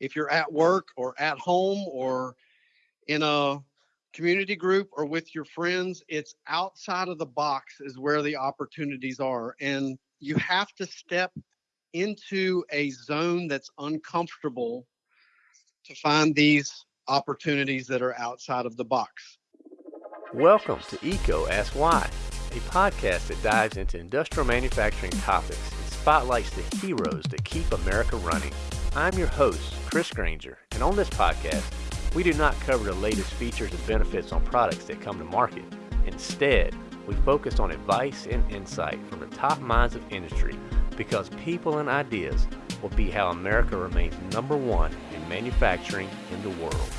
if you're at work or at home or in a community group or with your friends, it's outside of the box is where the opportunities are. And you have to step into a zone that's uncomfortable to find these opportunities that are outside of the box. Welcome to Eco Ask Why, a podcast that dives into industrial manufacturing topics and spotlights the heroes that keep America running. I'm your host, Chris Granger, and on this podcast, we do not cover the latest features and benefits on products that come to market. Instead, we focus on advice and insight from the top minds of industry because people and ideas will be how America remains number one in manufacturing in the world.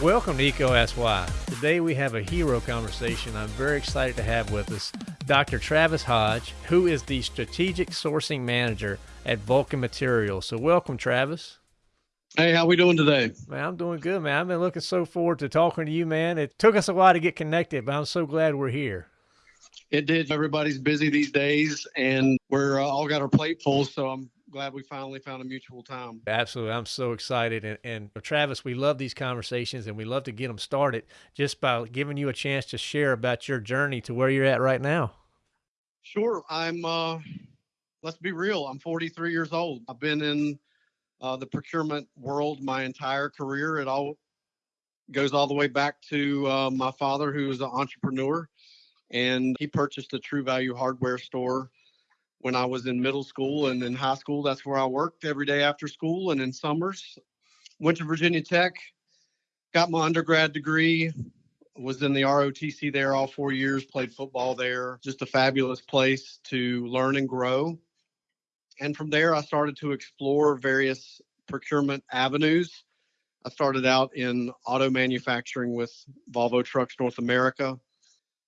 Welcome to Why. Today we have a hero conversation I'm very excited to have with us Dr. Travis Hodge, who is the Strategic Sourcing Manager at Vulcan Materials. So welcome, Travis. Hey, how we doing today? Man, I'm doing good, man. I've been looking so forward to talking to you, man. It took us a while to get connected, but I'm so glad we're here. It did. Everybody's busy these days, and we're uh, all got our plate full. So I'm glad we finally found a mutual time. Absolutely. I'm so excited. And, and Travis, we love these conversations and we love to get them started just by giving you a chance to share about your journey to where you're at right now. Sure. I'm, uh, let's be real, I'm 43 years old. I've been in uh, the procurement world my entire career. It all goes all the way back to uh, my father, who was an entrepreneur, and he purchased a True Value hardware store when I was in middle school and in high school. That's where I worked every day after school and in summers. Went to Virginia Tech, got my undergrad degree, was in the ROTC there all four years, played football there. Just a fabulous place to learn and grow. And from there, I started to explore various procurement avenues. I started out in auto manufacturing with Volvo Trucks North America,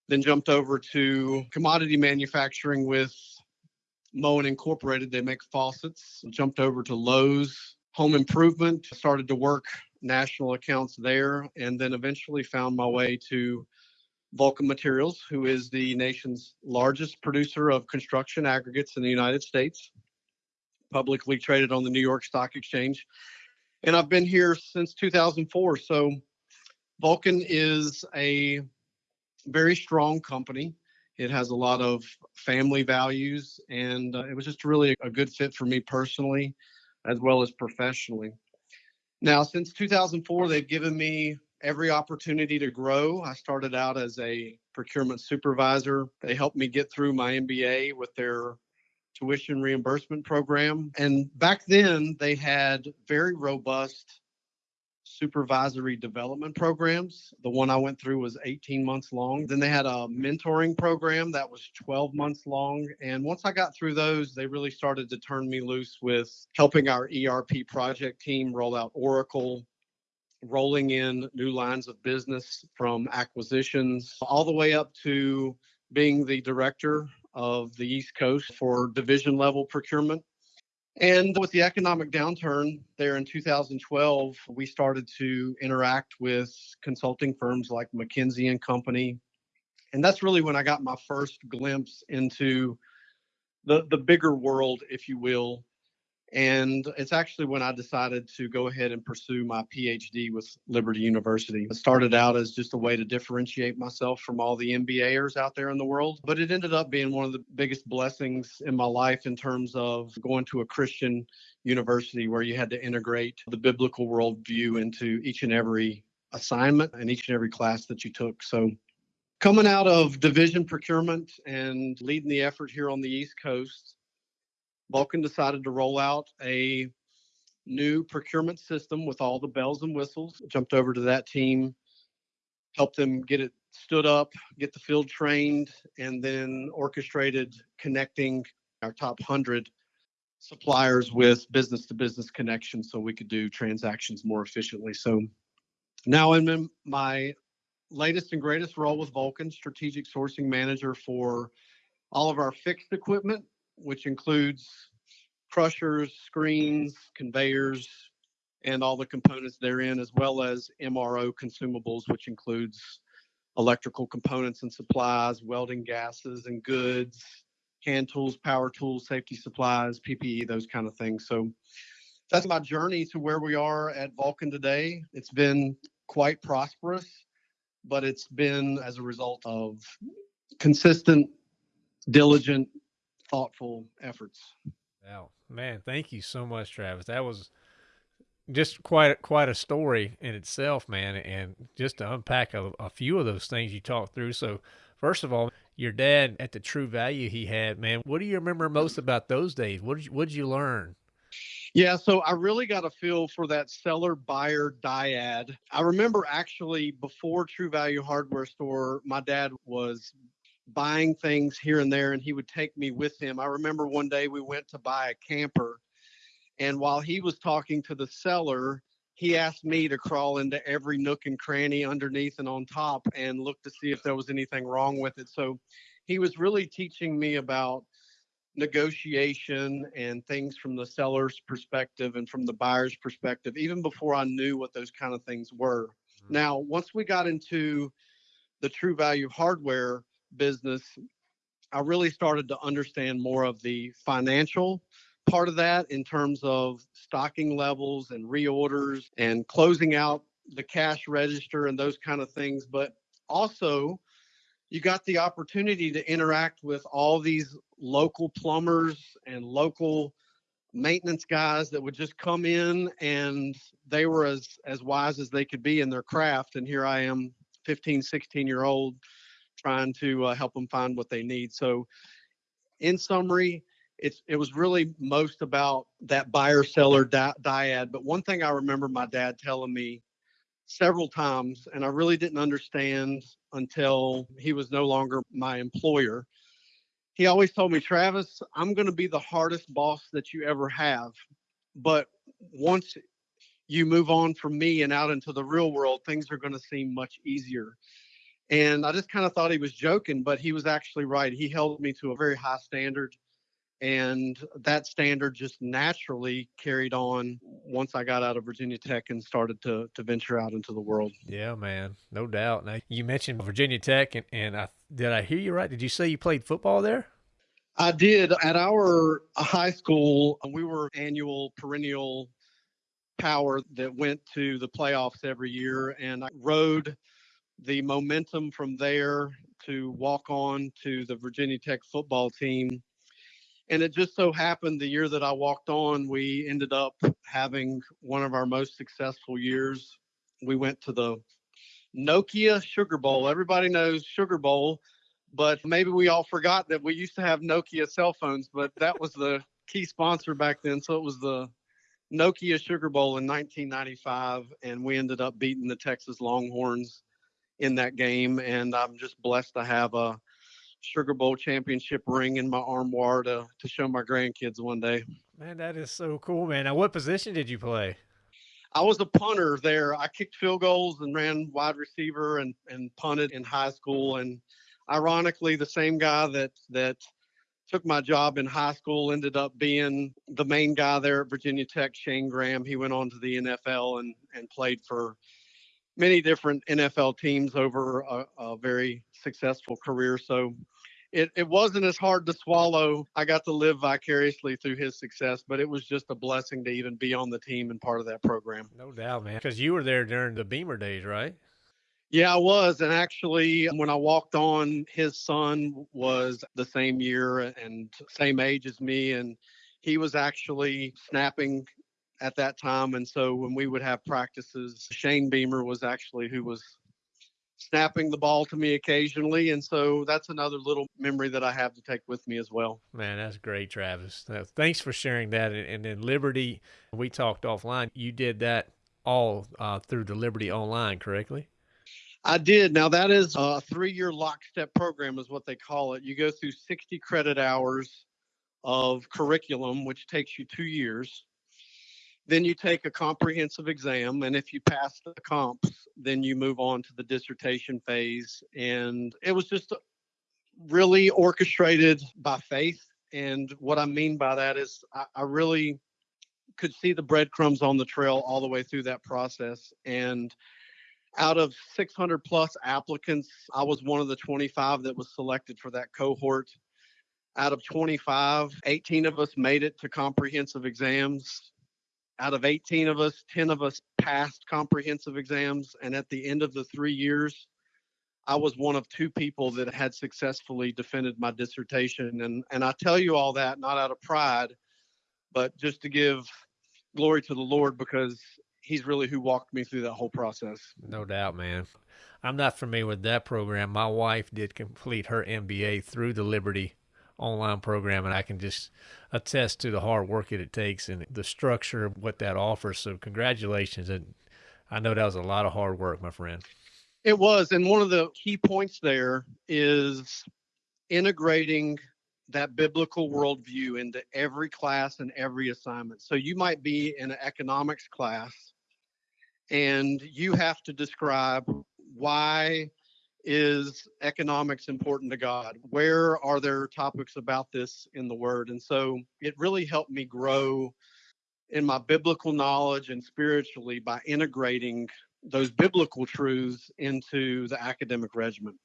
then jumped over to commodity manufacturing with Moen Incorporated. They make faucets. Jumped over to Lowe's Home Improvement, started to work national accounts there, and then eventually found my way to Vulcan Materials, who is the nation's largest producer of construction aggregates in the United States publicly traded on the New York Stock Exchange. And I've been here since 2004. So Vulcan is a very strong company. It has a lot of family values, and uh, it was just really a good fit for me personally as well as professionally. Now, since 2004, they've given me every opportunity to grow. I started out as a procurement supervisor. They helped me get through my MBA with their tuition reimbursement program. And back then, they had very robust supervisory development programs. The one I went through was 18 months long. Then they had a mentoring program that was 12 months long. And once I got through those, they really started to turn me loose with helping our ERP project team roll out Oracle, rolling in new lines of business from acquisitions, all the way up to being the director of the East Coast for division level procurement. And with the economic downturn there in 2012, we started to interact with consulting firms like McKinsey and Company. And that's really when I got my first glimpse into the, the bigger world, if you will, and it's actually when I decided to go ahead and pursue my PhD with Liberty University. It started out as just a way to differentiate myself from all the MBAers out there in the world, but it ended up being one of the biggest blessings in my life in terms of going to a Christian university where you had to integrate the biblical worldview into each and every assignment and each and every class that you took. So coming out of division procurement and leading the effort here on the East Coast, Vulcan decided to roll out a new procurement system with all the bells and whistles. Jumped over to that team, helped them get it stood up, get the field trained, and then orchestrated connecting our top 100 suppliers with business to business connections so we could do transactions more efficiently. So now I'm in my latest and greatest role with Vulcan, strategic sourcing manager for all of our fixed equipment which includes crushers, screens, conveyors, and all the components therein, as well as MRO consumables, which includes electrical components and supplies, welding gases and goods, hand tools, power tools, safety supplies, PPE, those kind of things. So that's my journey to where we are at Vulcan today. It's been quite prosperous, but it's been as a result of consistent, diligent, thoughtful efforts. Wow, man, thank you so much, Travis. That was just quite quite a story in itself, man. And just to unpack a, a few of those things you talked through. So, first of all, your dad at the true value he had, man. What do you remember most about those days? What did you, what did you learn? Yeah, so I really got a feel for that seller buyer dyad. I remember actually before True Value Hardware Store, my dad was buying things here and there and he would take me with him. I remember one day we went to buy a camper and while he was talking to the seller, he asked me to crawl into every nook and cranny underneath and on top and look to see if there was anything wrong with it. So he was really teaching me about negotiation and things from the seller's perspective and from the buyer's perspective, even before I knew what those kind of things were. Mm-hmm. Now, once we got into the true value of hardware business, I really started to understand more of the financial part of that in terms of stocking levels and reorders and closing out the cash register and those kind of things. But also, you got the opportunity to interact with all these local plumbers and local maintenance guys that would just come in and they were as as wise as they could be in their craft and here i am 15 16 year old trying to uh, help them find what they need. So in summary it's it was really most about that buyer seller di- dyad. But one thing i remember my dad telling me several times and i really didn't understand until he was no longer my employer. He always told me travis i'm going to be the hardest boss that you ever have but once you move on from me and out into the real world things are going to seem much easier and i just kind of thought he was joking but he was actually right he held me to a very high standard and that standard just naturally carried on once I got out of Virginia Tech and started to to venture out into the world. Yeah, man, no doubt. Now you mentioned Virginia Tech, and, and I did I hear you right? Did you say you played football there? I did at our high school. We were annual perennial power that went to the playoffs every year, and I rode the momentum from there to walk on to the Virginia Tech football team and it just so happened the year that I walked on, we ended up having one of our most successful years. We went to the Nokia Sugar Bowl. Everybody knows Sugar Bowl, but maybe we all forgot that we used to have Nokia cell phones, but that was the key sponsor back then. So it was the Nokia Sugar Bowl in 1995, and we ended up beating the Texas Longhorns in that game. And I'm just blessed to have a Sugar Bowl championship ring in my armoire to, to show my grandkids one day. Man, that is so cool, man. Now, what position did you play? I was a punter there. I kicked field goals and ran wide receiver and, and punted in high school. And ironically, the same guy that that took my job in high school ended up being the main guy there at Virginia Tech, Shayne Graham. He went on to the NFL and and played for many different NFL teams over a, a very successful career. So it, it wasn't as hard to swallow. I got to live vicariously through his success, but it was just a blessing to even be on the team and part of that program. No doubt, man. Because you were there during the Beamer days, right? Yeah, I was. And actually, when I walked on, his son was the same year and same age as me. And he was actually snapping at that time. And so when we would have practices, Shane Beamer was actually who was snapping the ball to me occasionally. And so that's another little memory that I have to take with me as well. Man, that's great, Travis. Thanks for sharing that. And then Liberty, we talked offline. You did that all uh, through the Liberty Online, correctly? I did. Now that is a three-year lockstep program, is what they call it. You go through 60 credit hours of curriculum, which takes you two years. Then you take a comprehensive exam, and if you pass the comps, then you move on to the dissertation phase. And it was just really orchestrated by faith. And what I mean by that is, I, I really could see the breadcrumbs on the trail all the way through that process. And out of 600 plus applicants, I was one of the 25 that was selected for that cohort. Out of 25, 18 of us made it to comprehensive exams out of 18 of us, 10 of us passed comprehensive exams. And at the end of the three years, I was one of two people that had successfully defended my dissertation. And, and I tell you all that not out of pride, but just to give glory to the Lord because he's really who walked me through that whole process. No doubt, man. I'm not familiar with that program. My wife did complete her MBA through the Liberty online program, and I can just attest to the hard work that it takes and the structure of what that offers. So, congratulations. And I know that was a lot of hard work, my friend. It was. And one of the key points there is integrating that biblical worldview into every class and every assignment. So you might be in an economics class and you have to describe why is economics important to God? Where are there topics about this in the Word? And so it really helped me grow in my biblical knowledge and spiritually by integrating those biblical truths into the academic regimen.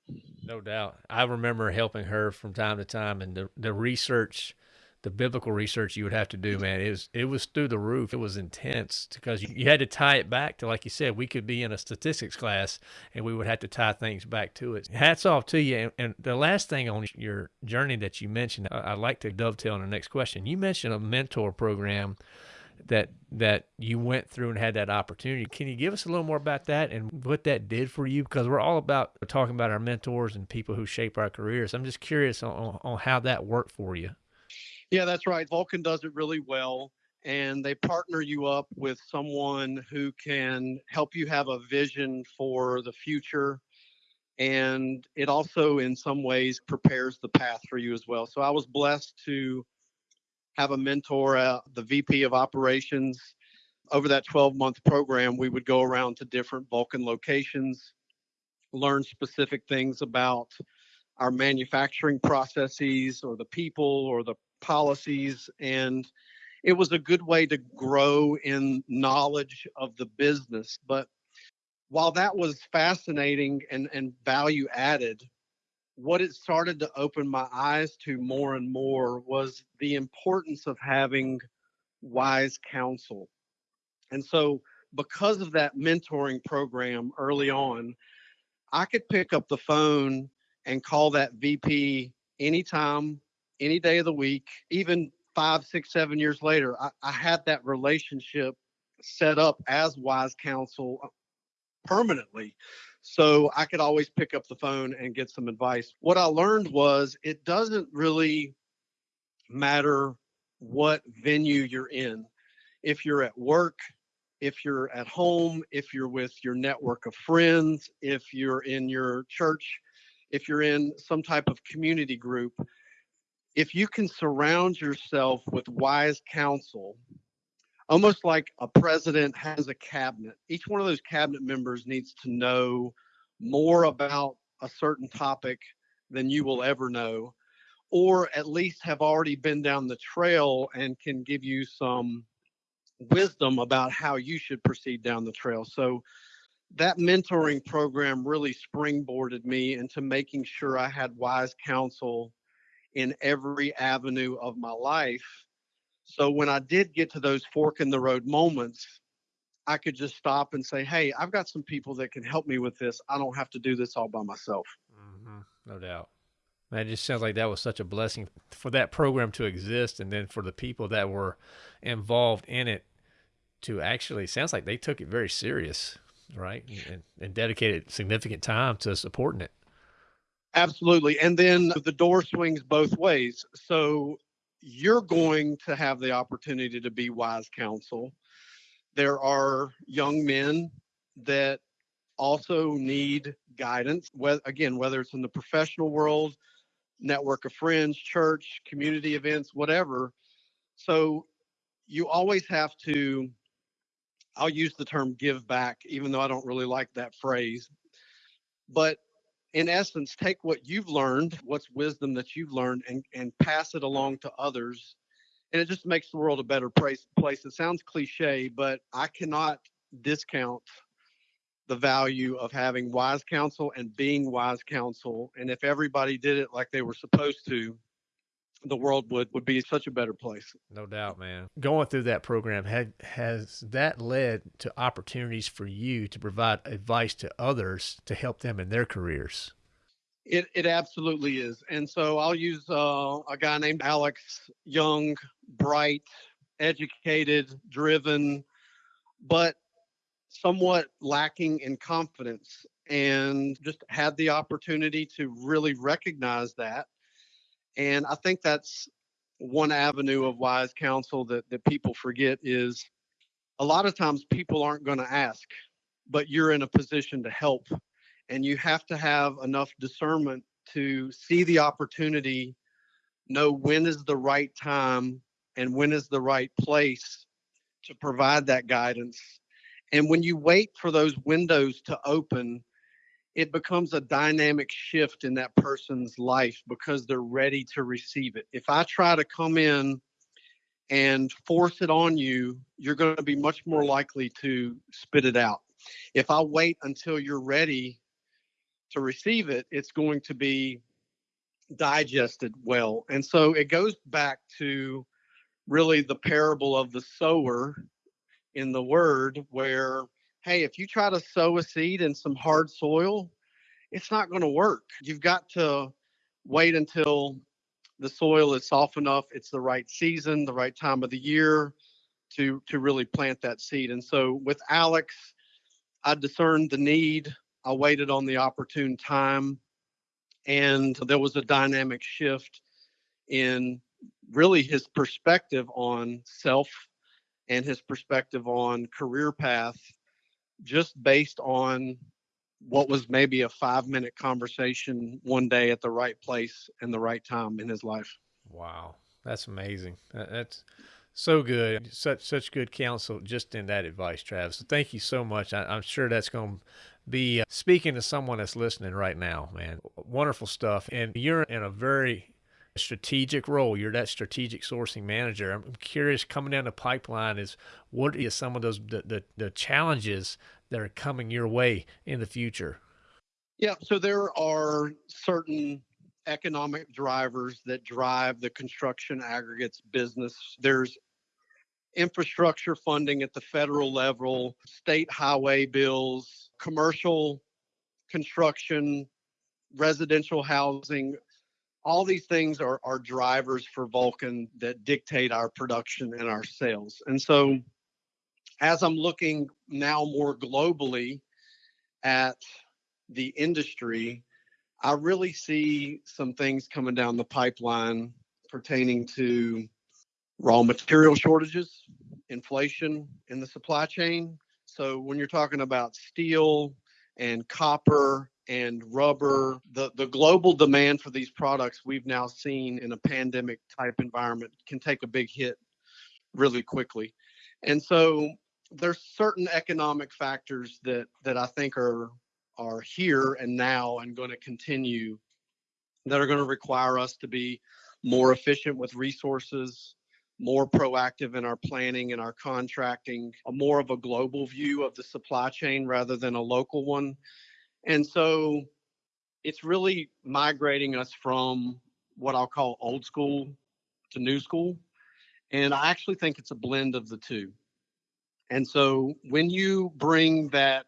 No doubt. I remember helping her from time to time and the, the research the biblical research you would have to do, mm-hmm. man, it was it was through the roof. It was intense because you, you, had to tie it back to, like you said, we could be in a statistics class and we would have to tie things back to it. Hats off to you. And, and the last thing on your journey that you mentioned, I, I'd like to dovetail on the next question. You mentioned a mentor program that that you went through and had that opportunity. Can you give us a little more about that and what that did for you? Because we're all about talking about our mentors and people who shape our careers. I'm just curious on, on how that worked for you. Yeah, that's right. Vulcan does it really well. And they partner you up with someone who can help you have a vision for the future. And it also, in some ways, prepares the path for you as well. So I was blessed to have a mentor, uh, the VP of operations. Over that 12 month program, we would go around to different Vulcan locations, learn specific things about our manufacturing processes or the people or the policies and it was a good way to grow in knowledge of the business. But while that was fascinating and, and value added what it started to open my eyes to more and more was the importance of having wise counsel. And so because of that mentoring program early on i could pick up the phone and call that vp anytime any day of the week, even five, six, seven years later, I, I had that relationship set up as wise counsel uh, permanently. So I could always pick up the phone and get some advice. What I learned was it doesn't really matter what venue you're in. If you're at work, if you're at home, if you're with your network of friends, if you're in your church, if you're in some type of community group, if you can surround yourself with wise counsel, almost like a president has a cabinet, each one of those cabinet members needs to know more about a certain topic than you will ever know, or at least have already been down the trail and can give you some wisdom about how you should proceed down the trail. So that mentoring program really springboarded me into making sure I had wise counsel in every avenue of my life. So when I did get to those fork in the road moments, I could just stop and say, Hey, I've got some people that can help me with this. I don't have to do this all by myself. Mm-hmm. No doubt. Man, it just sounds like that was such a blessing for that program to exist and then for the people that were involved in it to actually sounds like they took it very serious, right? And, and dedicated significant time to supporting it. Absolutely. And then the door swings both ways. So you're going to have the opportunity to be wise counsel. There are young men that also need guidance, again, whether it's in the professional world, network of friends, church, community events, whatever. So you always have to, I'll use the term give back, even though I don't really like that phrase. But in essence, take what you've learned, what's wisdom that you've learned, and, and pass it along to others. And it just makes the world a better place. place. It sounds cliche, but I cannot discount the value of having wise counsel and being wise counsel. And if everybody did it like they were supposed to, the world would would be such a better place. No doubt, man. Going through that program had, has that led to opportunities for you to provide advice to others to help them in their careers? It it absolutely is, and so I'll use uh, a guy named Alex Young, bright, educated, driven, but somewhat lacking in confidence, and just had the opportunity to really recognize that and I think that's one avenue of wise counsel that, that people forget is a lot of times people aren't going to ask, but you're in a position to help. And you have to have enough discernment to see the opportunity, know when is the right time and when is the right place to provide that guidance. And when you wait for those windows to open, it becomes a dynamic shift in that person's life because they're ready to receive it. If I try to come in and force it on you, you're going to be much more likely to spit it out. If I wait until you're ready to receive it, it's going to be digested well. And so it goes back to really the parable of the sower in the word where hey, if you try to sow a seed in some hard soil, it's not going to work. You've got to wait until the soil is soft enough, it's the right season, the right time of the year to to really plant that seed. And so with Alex, I discerned the need. I waited on the opportune time and there was a dynamic shift in really his perspective on self and his perspective on career path just based on what was maybe a five minute conversation one day at the right place and the right time in his life. Wow, that's amazing. That's so good. Such such good counsel just in that advice, Travis. Thank you so much. I, am sure that's going to be uh, speaking to someone that's listening right now, man. Wonderful stuff. And you're in a very strategic role. You're that strategic sourcing manager. I'm curious, coming down the pipeline, is what is some of those the, the, the challenges that are coming your way in the future? Yeah, so there are certain economic drivers that drive the construction aggregates business. There's infrastructure funding at the federal level, state highway bills, commercial construction, residential housing, all these things are, are drivers for Vulcan that dictate our production and our sales. And so as I'm looking now more globally at the industry, I really see some things coming down the pipeline pertaining to raw material shortages, inflation in the supply chain. So when you're talking about steel and copper and rubber, the, the global demand for these products we've now seen in a pandemic type environment can take a big hit really quickly. And so there's certain economic factors that that I think are are here and now and going to continue that are going to require us to be more efficient with resources, more proactive in our planning and our contracting, a more of a global view of the supply chain rather than a local one. And so it's really migrating us from what I'll call old school to new school. And I actually think it's a blend of the two. And so when you bring that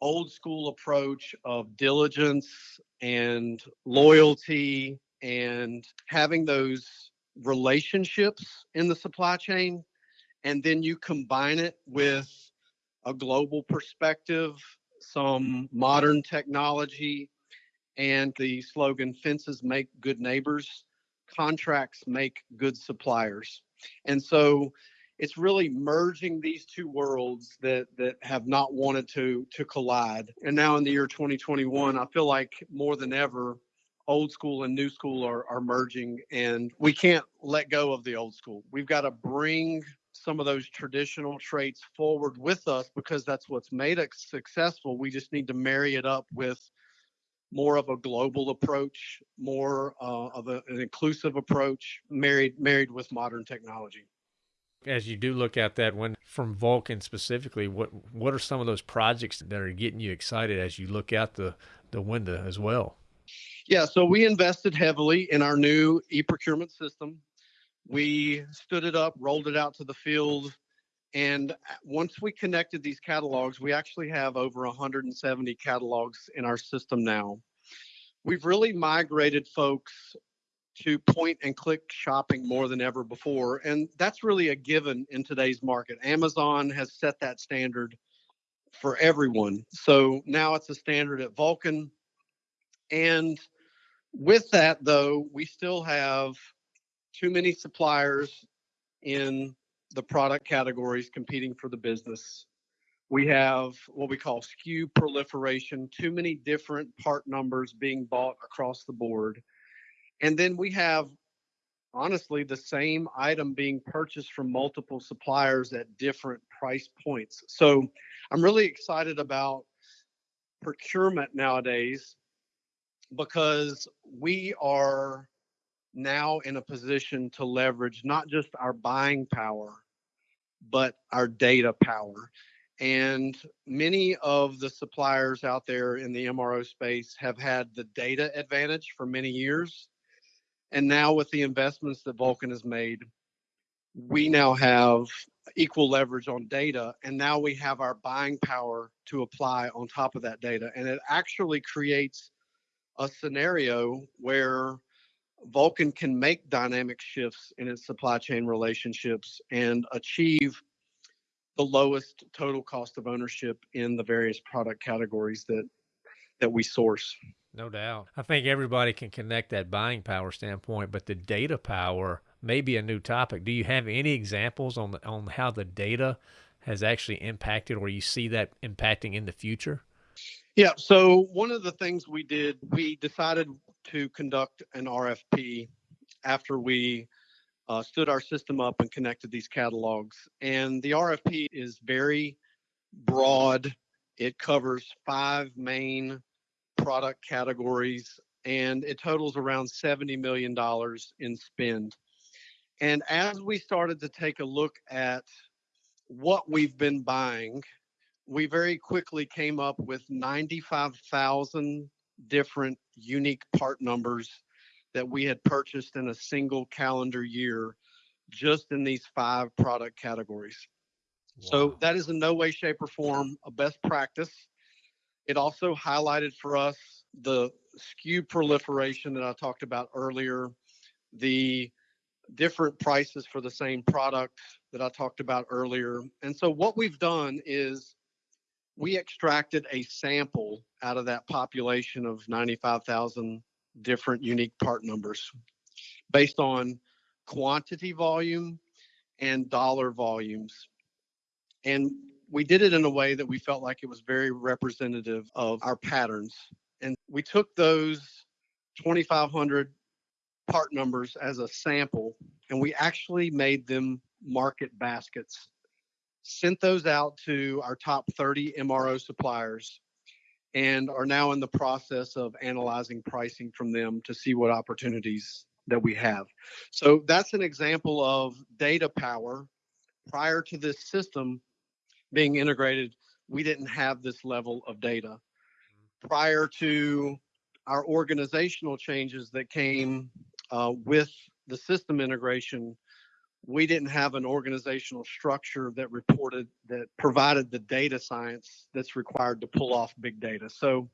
old school approach of diligence and loyalty and having those relationships in the supply chain, and then you combine it with a global perspective some modern technology, and the slogan fences make good neighbors, contracts make good suppliers. And so it's really merging these two worlds that that have not wanted to to collide. And now in the year 2021, I feel like more than ever old school and new school are, are merging and we can't let go of the old school. We've got to bring some of those traditional traits forward with us because that's what's made us successful. We just need to marry it up with more of a global approach, more uh, of a, an inclusive approach, married married with modern technology. As you do look at that one from Vulcan specifically, what what are some of those projects that are getting you excited as you look out the the window as well? Yeah, so we invested heavily in our new e-procurement system. We stood it up, rolled it out to the field, and once we connected these catalogs, we actually have over 170 catalogs in our system now. We've really migrated folks to point and click shopping more than ever before. And that's really a given in today's market. Amazon has set that standard for everyone. So now it's a standard at Vulcan. And with that, though, we still have too many suppliers in the product categories competing for the business. We have what we call SKU proliferation, too many different part numbers being bought across the board. And then we have, honestly, the same item being purchased from multiple suppliers at different price points. So I'm really excited about procurement nowadays because we are now in a position to leverage not just our buying power, but our data power. And many of the suppliers out there in the MRO space have had the data advantage for many years. And now, with the investments that Vulcan has made, we now have equal leverage on data. And now we have our buying power to apply on top of that data. And it actually creates a scenario where Vulcan can make dynamic shifts in its supply chain relationships and achieve the lowest total cost of ownership in the various product categories that that we source. No doubt. I think everybody can connect that buying power standpoint, but the data power may be a new topic. Do you have any examples on the, on how the data has actually impacted or you see that impacting in the future? Yeah, so one of the things we did, we decided to conduct an RFP after we uh, stood our system up and connected these catalogs. And the RFP is very broad. It covers five main product categories and it totals around $70 million in spend. And as we started to take a look at what we've been buying, we very quickly came up with 95,000 different unique part numbers that we had purchased in a single calendar year just in these five product categories. Wow. So that is in no way, shape, or form a best practice. It also highlighted for us the SKU proliferation that I talked about earlier, the different prices for the same product that I talked about earlier. And so what we've done is we extracted a sample out of that population of 95,000 different unique part numbers based on quantity volume and dollar volumes. And we did it in a way that we felt like it was very representative of our patterns. And we took those 2,500 part numbers as a sample and we actually made them market baskets, sent those out to our top 30 MRO suppliers and are now in the process of analyzing pricing from them to see what opportunities that we have. So that's an example of data power. Prior to this system being integrated, we didn't have this level of data. Prior to our organizational changes that came uh, with the system integration, we didn't have an organizational structure that reported that provided the data science that's required to pull off big data. So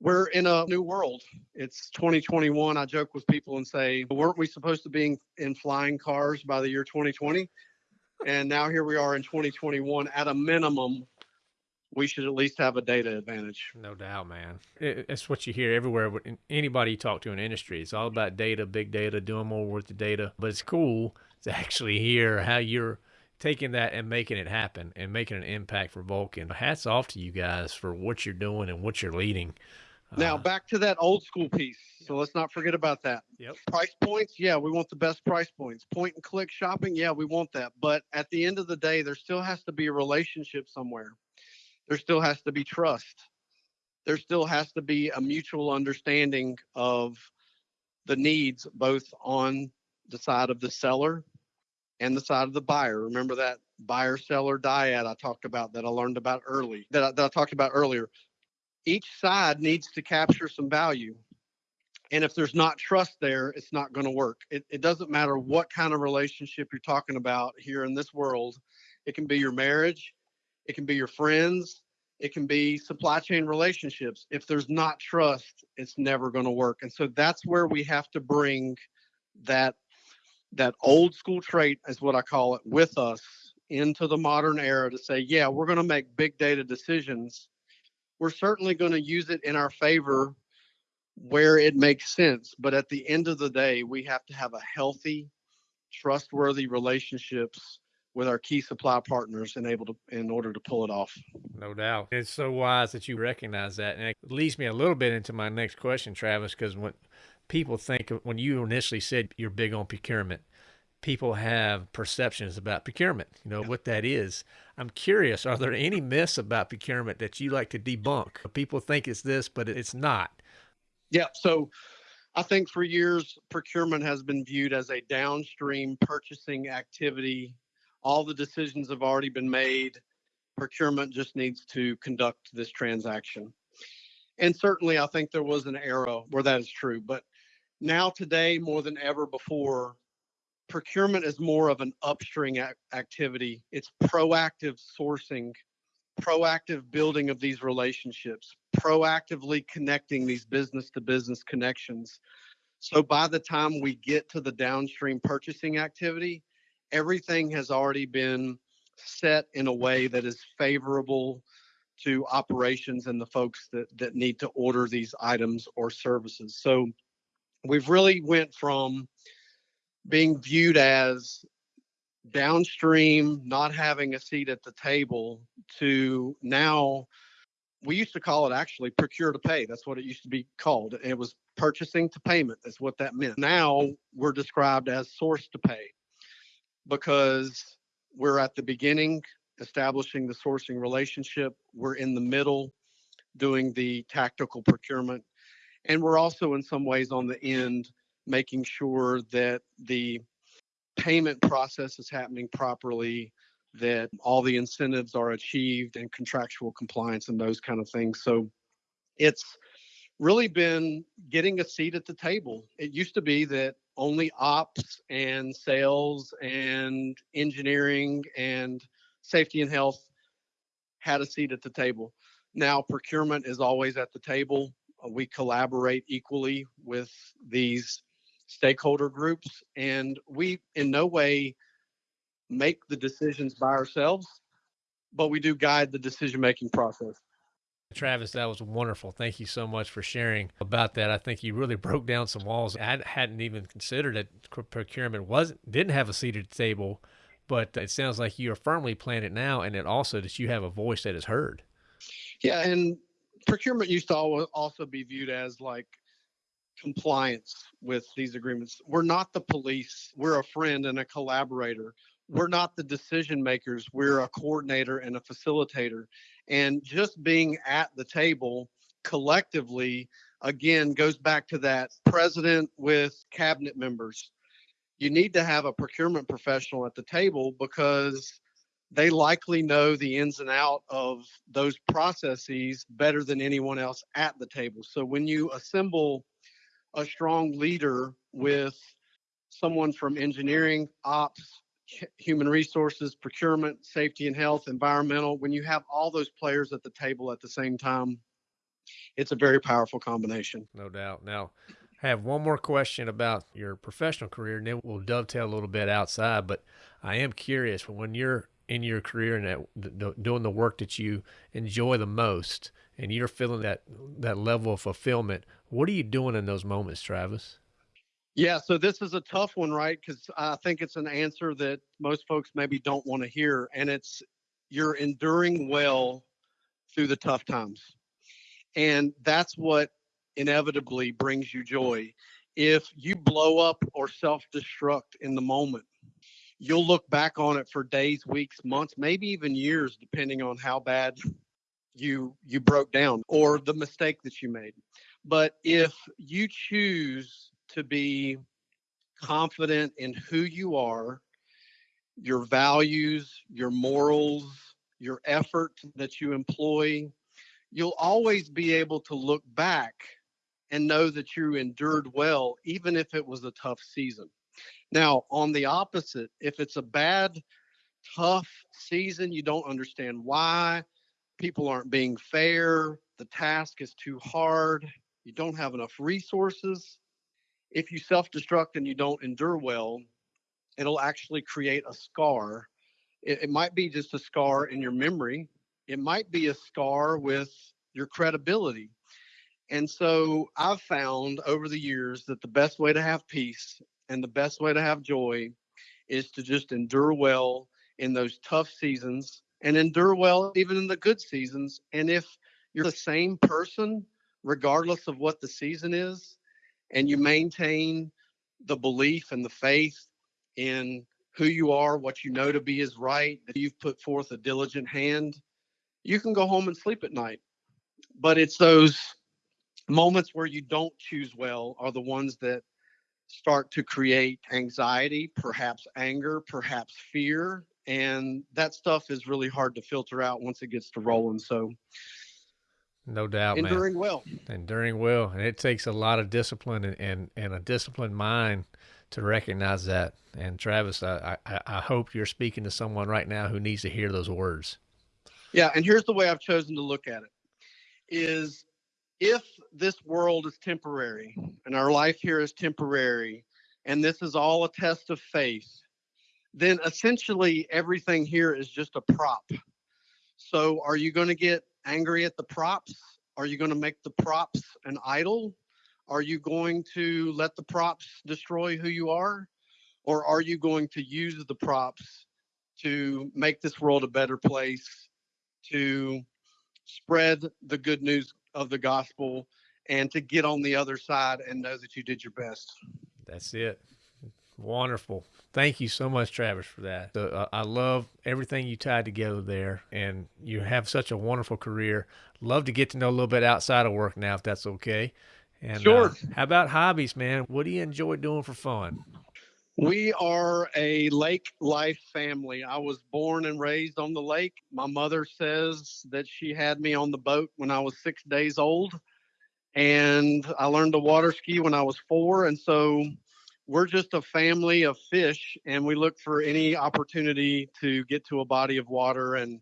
we're in a new world. It's 2021. I joke with people and say, weren't we supposed to be in flying cars by the year 2020? And now here we are in 2021. At a minimum, we should at least have a data advantage. No doubt, man. It's what you hear everywhere. Anybody you talk to in industry, it's all about data, big data, doing more with the data. But it's cool to actually hear how you're taking that and making it happen and making an impact for Vulcan. Hats off to you guys for what you're doing and what you're leading. Now uh, back to that old school piece. So let's not forget about that. Yep. Price points, yeah, we want the best price points. Point and click shopping, yeah, we want that. But at the end of the day, there still has to be a relationship somewhere. There still has to be trust. There still has to be a mutual understanding of the needs both on the side of the seller and the side of the buyer. Remember that buyer seller dyad I talked about that I learned about early that I, that I talked about earlier. Each side needs to capture some value. And if there's not trust there, it's not going to work. It, it doesn't matter what kind of relationship you're talking about here in this world. It can be your marriage, it can be your friends, it can be supply chain relationships. If there's not trust, it's never going to work. And so that's where we have to bring that that old school trait is what I call it with us into the modern era to say, yeah, we're going to make big data decisions. We're certainly going to use it in our favor where it makes sense. But at the end of the day, we have to have a healthy, trustworthy relationships with our key supply partners and able to in order to pull it off. No doubt. It's so wise that you recognize that. And it leads me a little bit into my next question, Travis, because when people think when you initially said you're big on procurement, people have perceptions about procurement, you know, yeah. what that is. I'm curious, are there any myths about procurement that you like to debunk? People think it's this, but it's not. Yeah. So I think for years, procurement has been viewed as a downstream purchasing activity all the decisions have already been made. Procurement just needs to conduct this transaction. And certainly, I think there was an era where that is true. But now, today, more than ever before, procurement is more of an upstream activity. It's proactive sourcing, proactive building of these relationships, proactively connecting these business to business connections. So by the time we get to the downstream purchasing activity, everything has already been set in a way that is favorable to operations and the folks that that need to order these items or services. So we've really went from being viewed as downstream, not having a seat at the table, to now we used to call it actually procure to pay. That's what it used to be called. It was purchasing to payment. That's what that meant. Now we're described as source to pay because we're at the beginning establishing the sourcing relationship. We're in the middle doing the tactical procurement. And we're also, in some ways, on the end making sure that the payment process is happening properly, that all the incentives are achieved and contractual compliance and those kind of things. So it's really been getting a seat at the table. It used to be that only ops and sales and engineering and safety and health had a seat at the table. Now procurement is always at the table. Uh, we collaborate equally with these stakeholder groups and we in no way make the decisions by ourselves, but we do guide the decision making process. Travis, that was wonderful. Thank you so much for sharing about that. I think you really broke down some walls. I hadn't even considered that procurement wasn't didn't have a seat at the table, but it sounds like you are firmly planted now, and it also that you have a voice that is heard. Yeah, and procurement used to also be viewed as like compliance with these agreements. We're not the police. We're a friend and a collaborator. We're not the decision makers. We're a coordinator and a facilitator. And just being at the table collectively, again, goes back to that president with cabinet members. You need to have a procurement professional at the table because they likely know the ins and out of those processes better than anyone else at the table. So when you assemble a strong leader with someone from engineering, ops, human resources, procurement, safety and health, environmental, when you have all those players at the table at the same time, it's a very powerful combination. No doubt. Now, I have one more question about your professional career, and then we'll dovetail a little bit outside. But I am curious when you're in your career and that, doing the work that you enjoy the most, and you're feeling that that level of fulfillment. What are you doing in those moments, Travis? Yeah, so this is a tough one, right? Because I think it's an answer that most folks maybe don't want to hear, and it's you're enduring well through the tough times. And that's what inevitably brings you joy. If you blow up or self destruct in the moment, you'll look back on it for days, weeks, months, maybe even years, depending on how bad you you broke down or the mistake that you made. But if you choose to be confident in who you are, your values, your morals, your effort that you employ, you'll always be able to look back and know that you endured well, even if it was a tough season. Now, on the opposite, if it's a bad, tough season, you don't understand why, people aren't being fair, the task is too hard, you don't have enough resources. If you self destruct and you don't endure well, it'll actually create a scar. It, it might be just a scar in your memory, it might be a scar with your credibility. And so I've found over the years that the best way to have peace and the best way to have joy is to just endure well in those tough seasons and endure well even in the good seasons. And if you're the same person, regardless of what the season is, and you maintain the belief and the faith in who you are, what you know to be is right, that you've put forth a diligent hand, you can go home and sleep at night. But it's those moments where you don't choose well are the ones that start to create anxiety, perhaps anger, perhaps fear. And that stuff is really hard to filter out once it gets to rolling. So, no doubt, enduring man. well. Enduring well. And it takes a lot of discipline and, and, and a disciplined mind to recognize that. And Travis, I, I, I hope you're speaking to someone right now who needs to hear those words. Yeah. And here's the way I've chosen to look at it is if this world is temporary and our life here is temporary and this is all a test of faith, then essentially everything here is just a prop. So are you going to get angry at the props? Are you going to make the props an idol? Are you going to let the props destroy who you are? Or are you going to use the props to make this world a better place, to spread the good news of the gospel and to get on the other side and know that you did your best. That's it. Wonderful. Thank you so much, Travis, for that. So, uh, I love everything you tied together there, and you have such a wonderful career. Love to get to know a little bit outside of work now, if that's okay. And sure. Uh, how about hobbies, man? What do you enjoy doing for fun? We are a lake life family. I was born and raised on the lake. My mother says that she had me on the boat when I was six days old. And I learned to water ski when I was four. And so we're just a family of fish and we look for any opportunity to get to a body of water and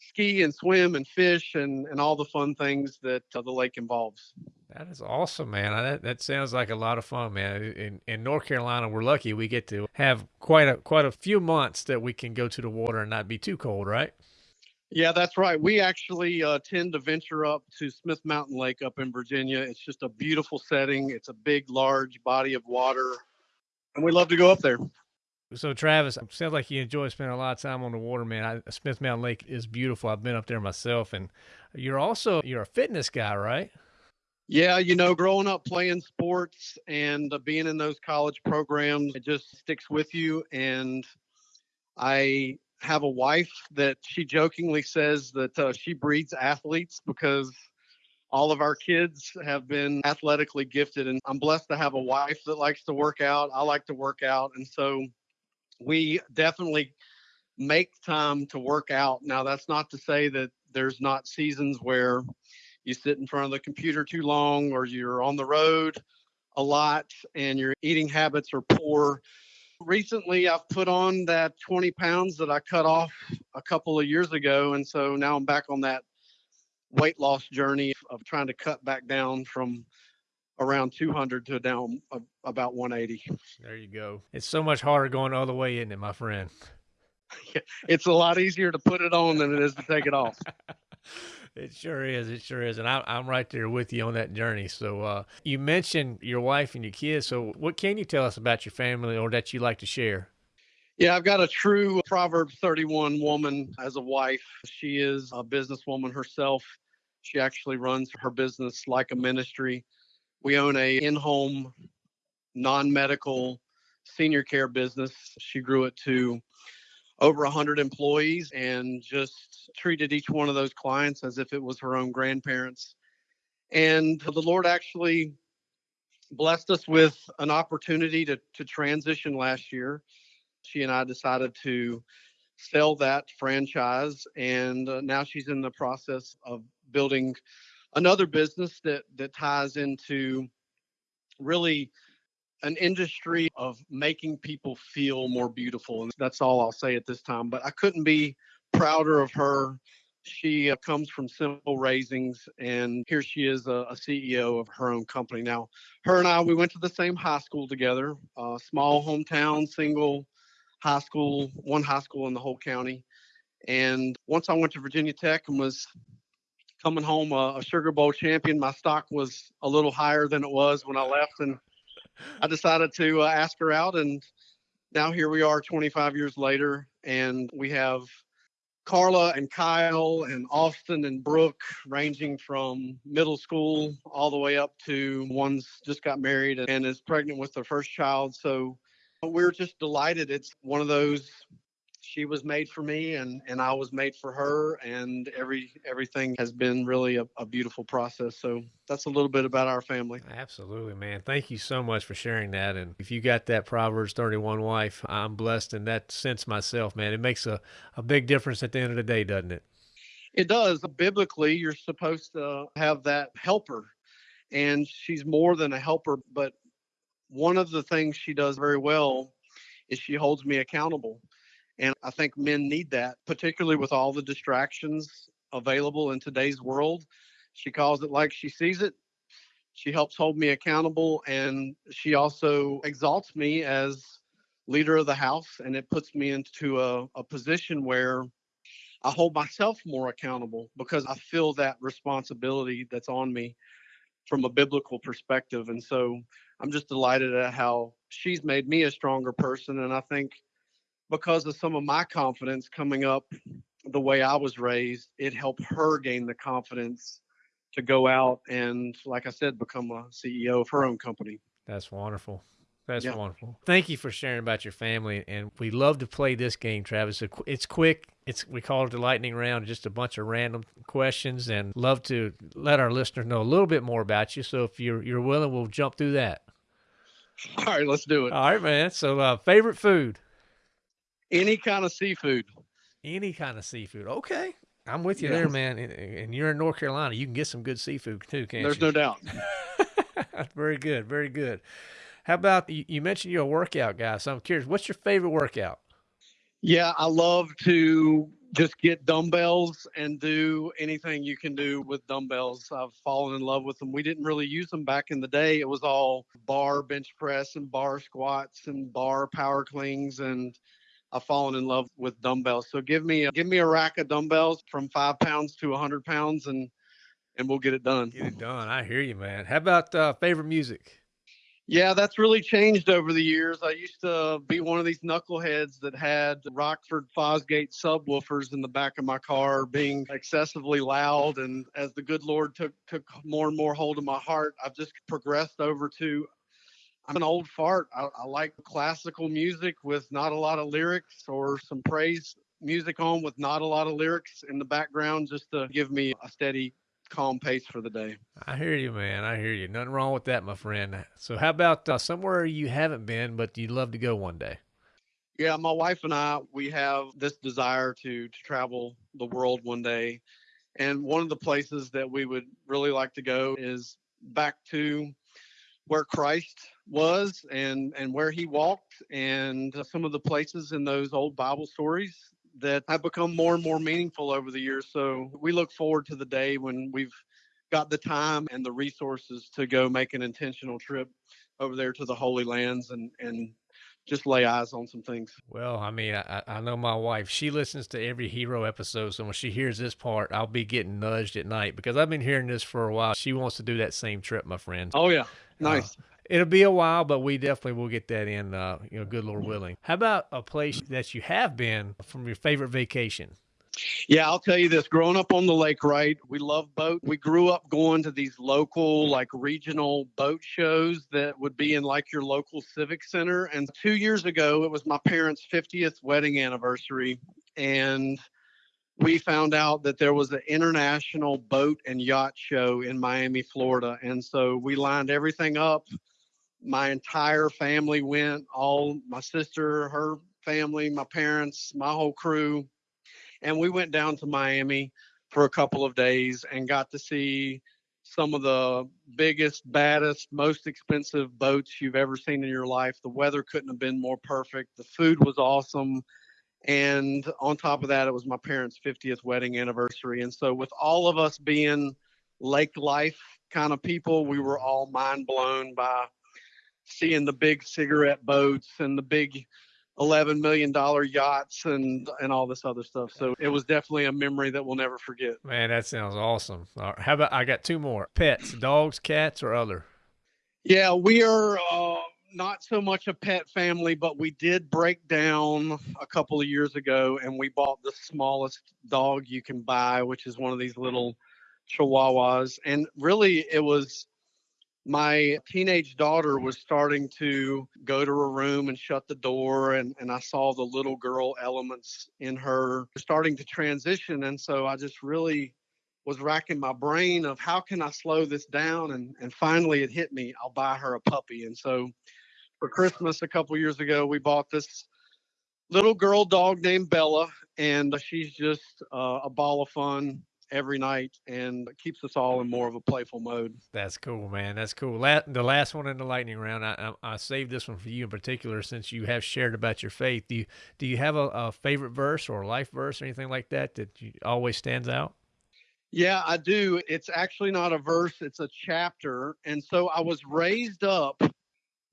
ski and swim and fish and, and all the fun things that uh, the lake involves. That is awesome, man. That, that sounds like a lot of fun, man. In in North Carolina, we're lucky we get to have quite a quite a few months that we can go to the water and not be too cold, right? Yeah, that's right. We actually uh, tend to venture up to Smith Mountain Lake up in Virginia. It's just a beautiful setting. It's a big, large body of water, and we love to go up there. So, Travis, sounds like you enjoy spending a lot of time on the water, man. I, Smith Mountain Lake is beautiful. I've been up there myself, and you're also you're a fitness guy, right? Yeah, you know, growing up playing sports and being in those college programs, it just sticks with you. And I have a wife that she jokingly says that uh, she breeds athletes because all of our kids have been athletically gifted. And I'm blessed to have a wife that likes to work out. I like to work out. And so we definitely make time to work out. Now, that's not to say that there's not seasons where you sit in front of the computer too long or you're on the road a lot and your eating habits are poor. Recently, I've put on that 20 pounds that I cut off a couple of years ago. And so now I'm back on that weight loss journey of trying to cut back down from around 200 to down about 180. There you go. It's so much harder going all the way, isn't it, my friend? it's a lot easier to put it on than it is to take it off. It sure is. It sure is. And I, I'm right there with you on that journey. So uh, you mentioned your wife and your kids. So what can you tell us about your family or that you like to share? Yeah, I've got a true Proverbs 31 woman as a wife. She is a businesswoman herself. She actually runs her business like a ministry. We own a in-home non-medical senior care business. She grew it to over 100 employees and just treated each one of those clients as if it was her own grandparents. And the Lord actually blessed us with an opportunity to, to transition last year. She and I decided to sell that franchise, and uh, now she's in the process of building another business that that ties into really an industry of making people feel more beautiful and that's all I'll say at this time but I couldn't be prouder of her. She uh, comes from simple raisings and here she is a, a, ceo of her own company. Now her and i we went to the same high school together uh, small hometown single high school one high school in the whole county. And once i went to virginia tech and was coming home a, a sugar bowl champion my stock was a little higher than it was when i left and i decided to uh, ask her out and now here we are 25 years later and we have Carla and Kyle and Austin and Brooke, ranging from middle school all the way up to one's just got married and is pregnant with their first child. So we're just delighted. It's one of those she was made for me and and I was made for her and every everything has been really a, a, beautiful process. So that's a little bit about our family. Absolutely man. Thank you so much for sharing that. And if you got that Proverbs 31 wife I'm blessed in that sense myself man. It makes a, a big difference at the end of the day doesn't it? It does. Biblically you're supposed to have that helper and she's more than a helper but one of the things she does very well is she holds me accountable and I think men need that, particularly with all the distractions available in today's world. She calls it like she sees it. She helps hold me accountable and she also exalts me as leader of the house and it puts me into a, a position where I hold myself more accountable because I feel that responsibility that's on me from a biblical perspective. And so I'm just delighted at how she's made me a stronger person. And I think because of some of my confidence coming up the way I was raised, it helped her gain the confidence to go out and, like I said, become a CEO of her own company. That's wonderful. That's yeah. wonderful. Thank you for sharing about your family. And we love to play this game, Travis. It's quick. It's we call it the lightning round, just a bunch of random questions, and love to let our listeners know a little bit more about you. So if you're you're willing, we'll jump through that. All right, let's do it. All right, man. So uh, favorite food. Any kind of seafood. Any kind of seafood. Okay. I'm with you yes. there, man. And you're in North Carolina. You can get some good seafood too, can't There's you? no doubt. very good. Very good. How about you mentioned you're a workout guy. So I'm curious, what's your favorite workout? Yeah, I love to just get dumbbells and do anything you can do with dumbbells. I've fallen in love with them. We didn't really use them back in the day. It was all bar bench press and bar squats and bar power cleans and I've fallen in love with dumbbells. So give me a, give me a rack of dumbbells from five pounds to a hundred pounds, and and we'll get it done. Get it done. I hear you, man. How about uh, favorite music? Yeah, that's really changed over the years. I used to be one of these knuckleheads that had Rockford Fosgate subwoofers in the back of my car being excessively loud. And as the good Lord took took more and more hold of my heart, I've just progressed over to I'm an old fart. I, I, like classical music with not a lot of lyrics or some praise music on with not a lot of lyrics in the background just to give me a steady, calm pace for the day. I hear you, man. I hear you. Nothing wrong with that, my friend. So, how about uh, somewhere you haven't been, but you'd love to go one day? Yeah, my wife and I, we have this desire to to travel the world one day. And one of the places that we would really like to go is back to where Christ was and and where he walked and some of the places in those old Bible stories that have become more and more meaningful over the years. So we look forward to the day when we've got the time and the resources to go make an intentional trip over there to the Holy Lands and and just lay eyes on some things. Well, I mean, I, I know my wife. She listens to every EECO episode, so when she hears this part, I'll be getting nudged at night because I've been hearing this for a while. She wants to do that same trip, my friend. Oh yeah, nice. Uh, it'll be a while, but we definitely will get that in. Uh, you know, good Lord willing. How about a place that you have been from your favorite vacation? Yeah, I'll tell you this. Growing up on the lake, right? We love boat. We grew up going to these local, like regional boat shows that would be in like your local civic center. And two years ago, it was my parents' 50th wedding anniversary. And we found out that there was an international boat and yacht show in Miami, Florida. And so we lined everything up. My entire family went, all my sister, her family, my parents, my whole crew and we went down to Miami for a couple of days and got to see some of the biggest, baddest, most expensive boats you've ever seen in your life. The weather couldn't have been more perfect. The food was awesome. And on top of that, it was my parents' 50th wedding anniversary. And so, with all of us being lake life kind of people, we were all mind blown by seeing the big cigarette boats and the big 11 million dollar yachts and and all this other stuff. So it was definitely a memory that we'll never forget. Man that sounds awesome. How about i got two more. Pets dogs cats or other? Yeah we are uh, not so much a pet family but we did break down a couple of years ago and we bought the smallest dog you can buy which is one of these little chihuahuas. And really it was my teenage daughter was starting to go to her room and shut the door and, and i saw the little girl elements in her starting to transition and so i just really was racking my brain of how can i slow this down and, and finally it hit me i'll buy her a puppy. And so for christmas a couple years ago we bought this little girl dog named bella and she's just uh, a ball of fun every night and keeps us all in more of a playful mode. That's cool, man. That's cool. La- the last one in the lightning round, I, I, I, saved this one for you in particular since you have shared about your faith. Do you do you have a, a favorite verse or a life verse or anything like that that you, always stands out? Yeah, I do. It's actually not a verse; it's a chapter. And so I was raised up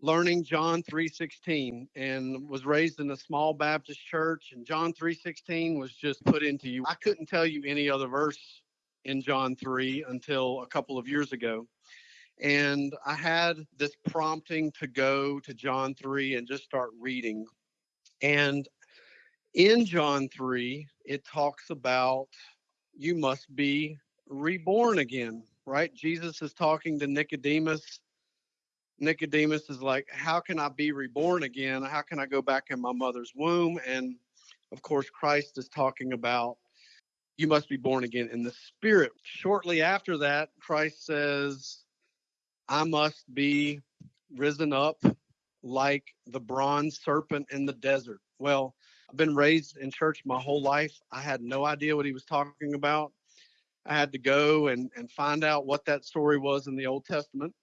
learning John 3:16 and was raised in a small Baptist church and John 3:16 was just put into you. I couldn't tell you any other verse in John 3 until a couple of years ago. And I had this prompting to go to John 3 and just start reading. And in John 3, it talks about you must be reborn again, right? Jesus is talking to Nicodemus Nicodemus is like, How can I be reborn again? How can I go back in my mother's womb? And of course, Christ is talking about you must be born again in the spirit. Shortly after that, Christ says, I must be risen up like the bronze serpent in the desert. Well, I've been raised in church my whole life. I had no idea what he was talking about. I had to go and, and find out what that story was in the Old Testament.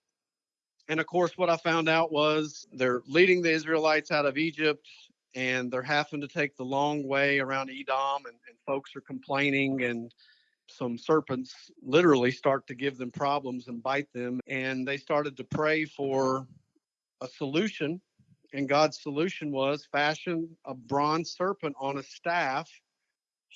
And of course, what I found out was they're leading the Israelites out of Egypt and they're having to take the long way around Edom, and, and folks are complaining, and some serpents literally start to give them problems and bite them. And they started to pray for a solution. And God's solution was fashion a bronze serpent on a staff,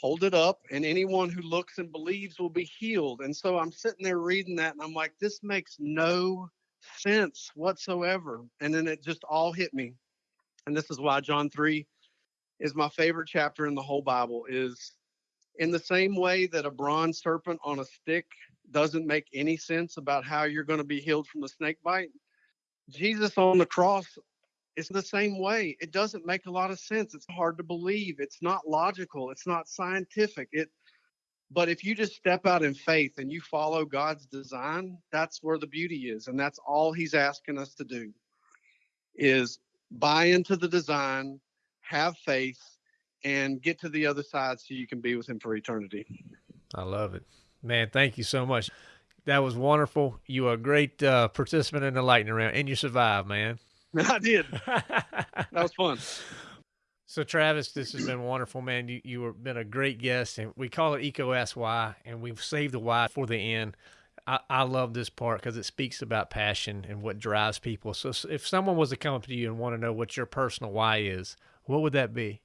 hold it up, and anyone who looks and believes will be healed. And so I'm sitting there reading that, and I'm like, this makes no sense whatsoever. And then it just all hit me. And this is why John 3 is my favorite chapter in the whole Bible is in the same way that a bronze serpent on a stick doesn't make any sense about how you're going to be healed from the snake bite. Jesus on the cross is the same way. It doesn't make a lot of sense. It's hard to believe. It's not logical. It's not scientific. It but if you just step out in faith and you follow God's design, that's where the beauty is. And that's all he's asking us to do is buy into the design, have faith, and get to the other side so you can be with him for eternity. I love it. Man, thank you so much. That was wonderful. You were a great uh, participant in the lightning round, and you survived, man. I did. that was fun. So Travis, this has been wonderful, man. You you have been a great guest, and we call it EECO Why, and we've saved the Y for the end. I, I love this part because it speaks about passion and what drives people. So if someone was to come up to you and want to know what your personal why is, what would that be?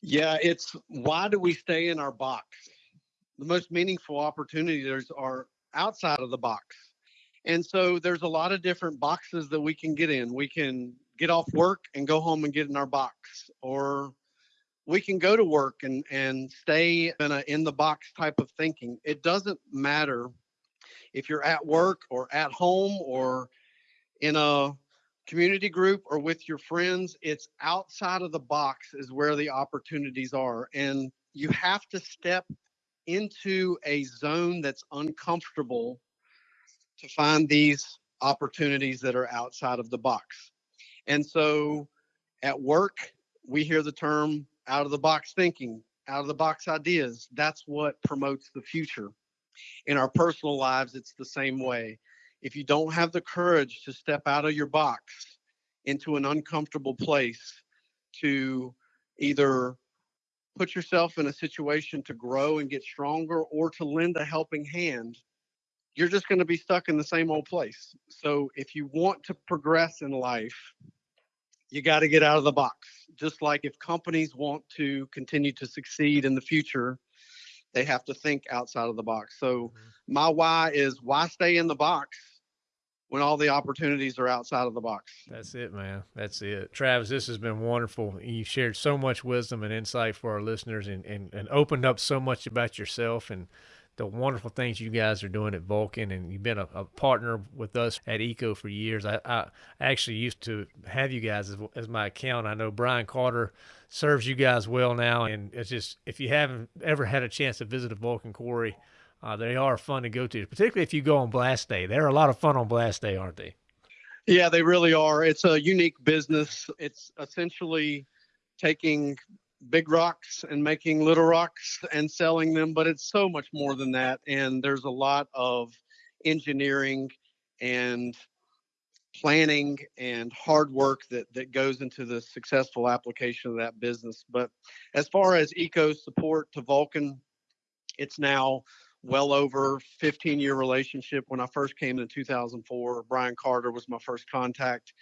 Yeah, it's why do we stay in our box? The most meaningful opportunities are outside of the box. And so there's a lot of different boxes that we can get in. We can get off work and go home and get in our box. Or we can go to work and and stay in a in the box type of thinking. It doesn't matter if you're at work or at home or in a community group or with your friends it's outside of the box is where the opportunities are. And you have to step into a zone that's uncomfortable to find these opportunities that are outside of the box and so at work, we hear the term out of the box thinking, out of the box ideas. That's what promotes the future. In our personal lives, it's the same way. If you don't have the courage to step out of your box into an uncomfortable place to either put yourself in a situation to grow and get stronger or to lend a helping hand, you're just going to be stuck in the same old place. So if you want to progress in life, you got to get out of the box. Just like if companies want to continue to succeed in the future, they have to think outside of the box. So mm-hmm. my why is why stay in the box when all the opportunities are outside of the box. That's it, man. That's it. Travis, this has been wonderful. You shared so much wisdom and insight for our listeners and, and, and opened up so much about yourself and the wonderful things you guys are doing at Vulcan, and you've been a, a partner with us at EECO for years. I, I, actually used to have you guys as, as my account. I know Brian Carter serves you guys well now, and it's just if you haven't ever had a chance to visit a Vulcan quarry, uh, they are fun to go to, particularly if you go on blast day. They're a lot of fun on blast day, aren't they? Yeah, they really are. It's a unique business. It's essentially taking big rocks and making little rocks and selling them, but it's so much more than that. And there's a lot of engineering and planning and hard work that that goes into the successful application of that business. But as far as EECO support to Vulcan, it's now well over 15 year relationship. When I first came in 2004, Brian Carter was my first contact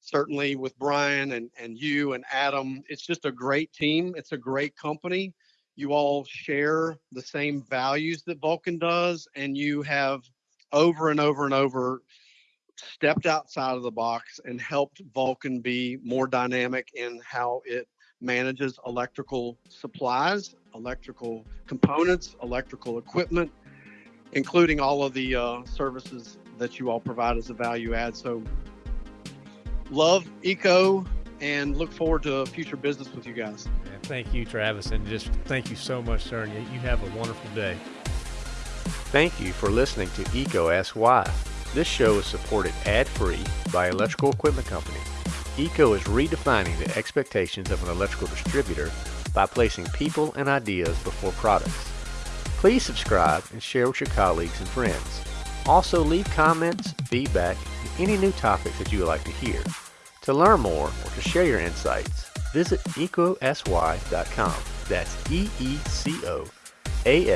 certainly with Brian and, and you and Adam. It's just a great team. It's a great company. You all share the same values that Vulcan does, and you have over and over and over stepped outside of the box and helped Vulcan be more dynamic in how it manages electrical supplies, electrical components, electrical equipment, including all of the uh, services that you all provide as a value add. So love EECO and look forward to future business with you guys. Yeah, thank you, Travis, and just thank you so much, sir. You have a wonderful day. Thank you for listening to EECO Ask Why. This show is supported ad-free by Electrical Equipment Company. EECO is redefining the expectations of an electrical distributor by placing people and ideas before products. Please subscribe and share with your colleagues and friends. Also leave comments, feedback, and any new topics that you would like to hear. To learn more or to share your insights, visit eecoaskswhy.com. That's E E C O A